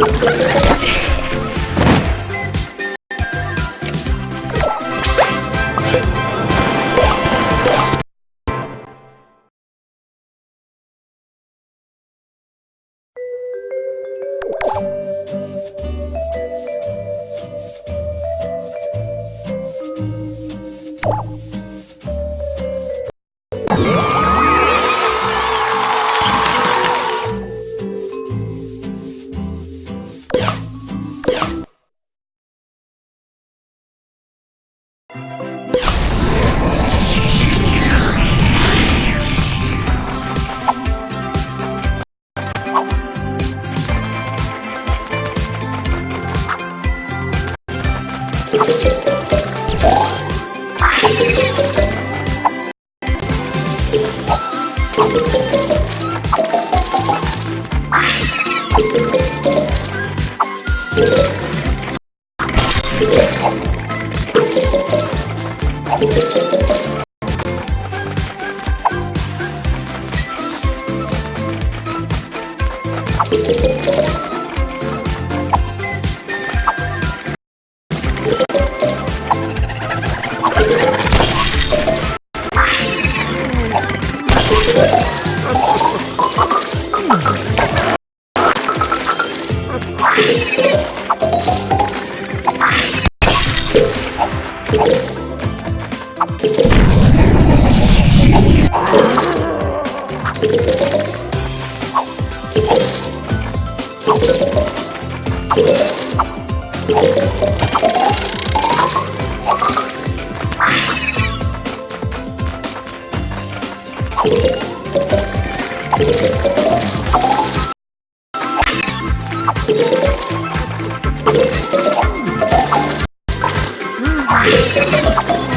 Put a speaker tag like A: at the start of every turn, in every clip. A: Thank you. Thank you. よかった。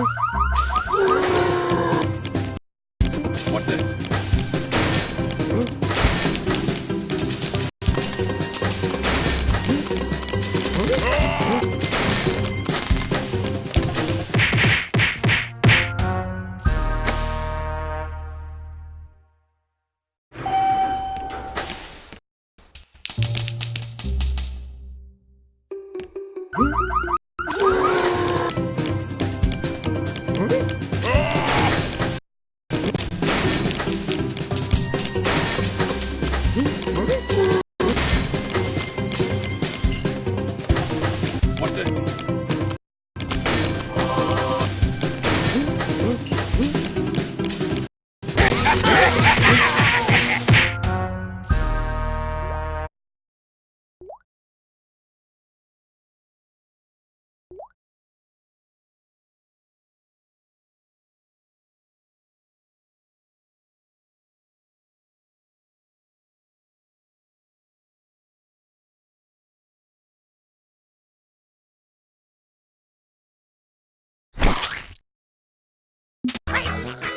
A: Huh? Right.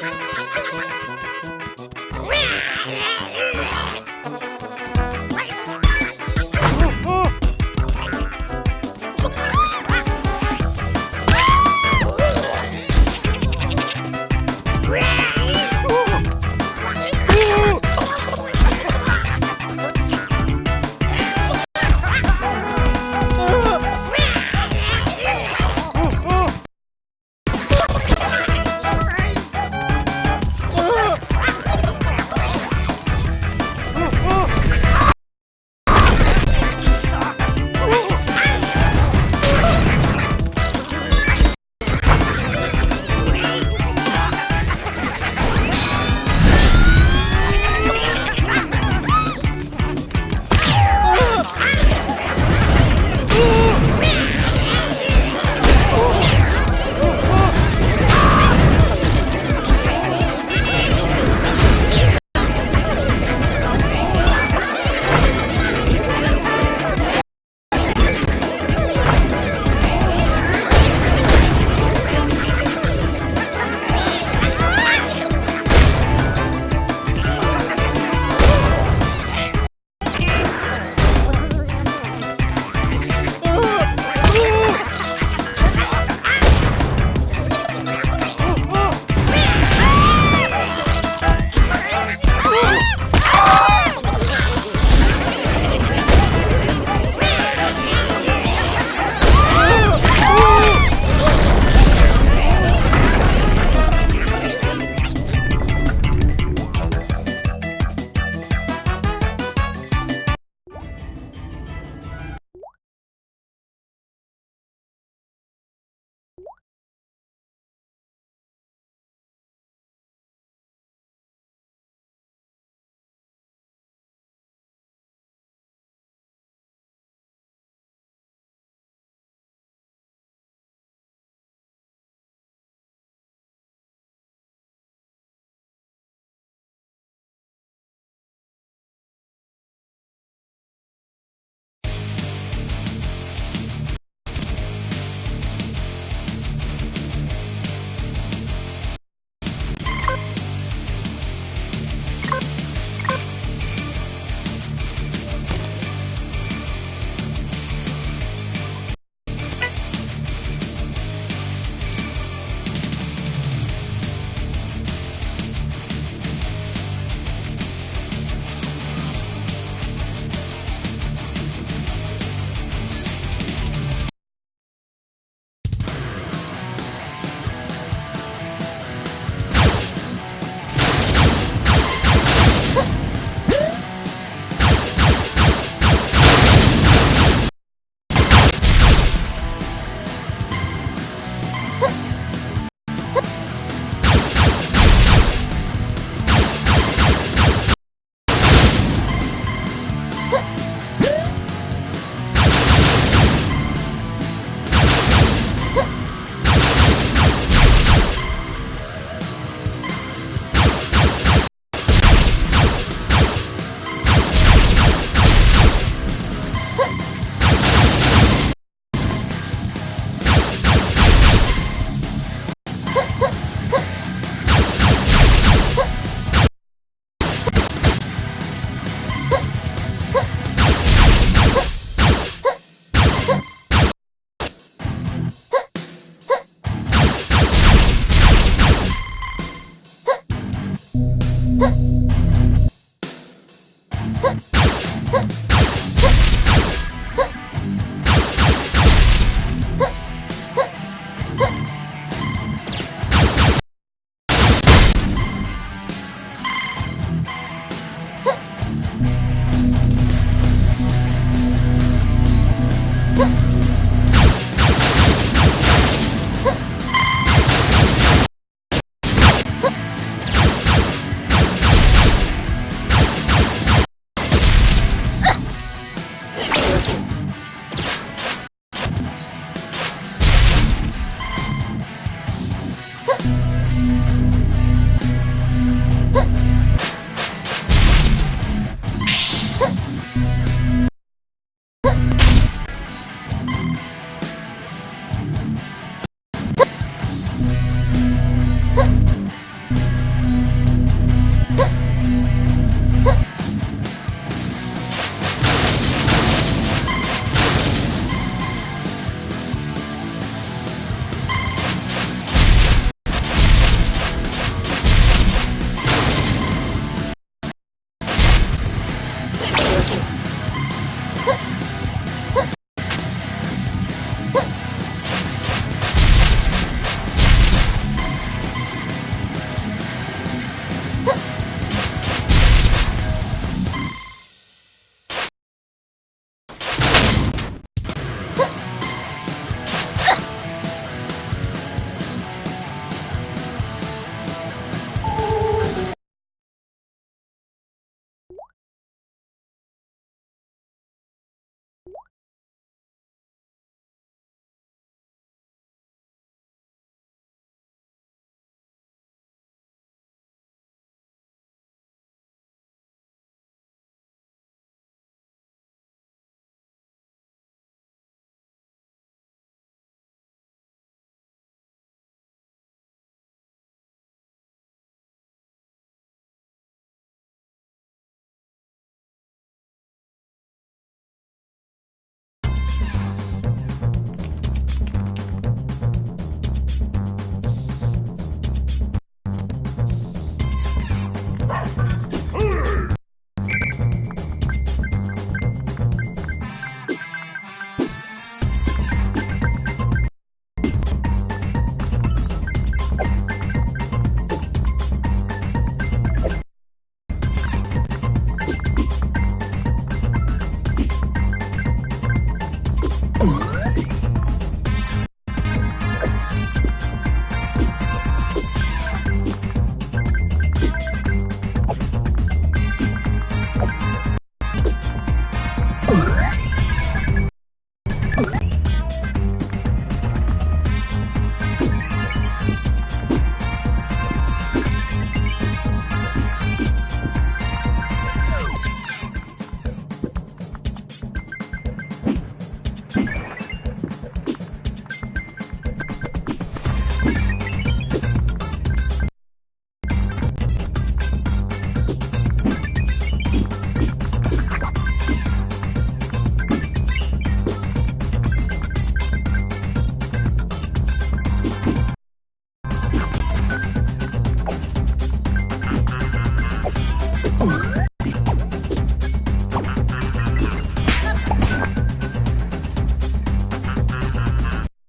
A: Ooh.